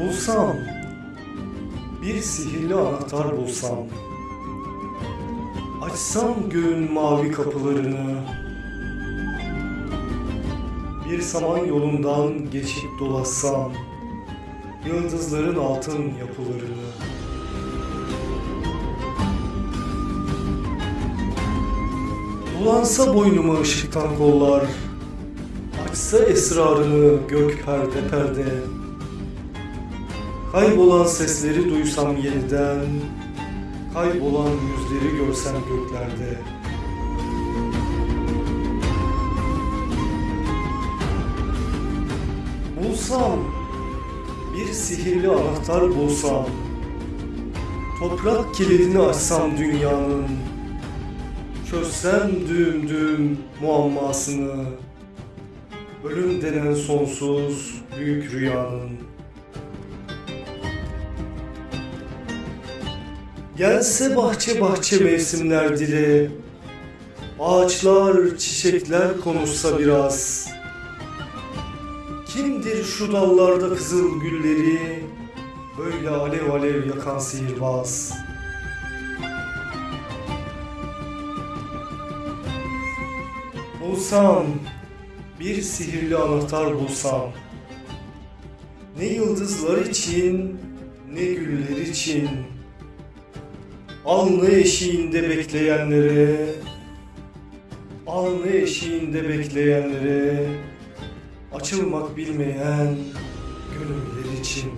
Bulsam, bir sihirli anahtar bulsam, açsam göğün mavi kapılarını, bir saman yolundan geçip dolaşsam, yıldızların altın yapılarını, Bulansa boynuma ışıktan kollar, açsa esrarını gök perde perde, Kaybolan sesleri duysam yeniden Kaybolan yüzleri görsem göklerde. Bulsam Bir sihirli anahtar bulsam Toprak kilidini açsam dünyanın Çözsem düğüm düğüm muammasını Ölüm denen sonsuz büyük rüyanın Gelse bahçe bahçe mevsimler dili. Ağaçlar, çiçekler konuşsa biraz. Kimdir şu dallarda kızıl gülleri? Böyle alev alev yakan sihirbaz. Bulsam Bir sihirli anahtar bulsam. Ne yıldızlar için Ne güller için Alnı eşiğinde bekleyenlere. Alnı eşiğinde bekleyenlere. Açılmak bilmeyen gönüller için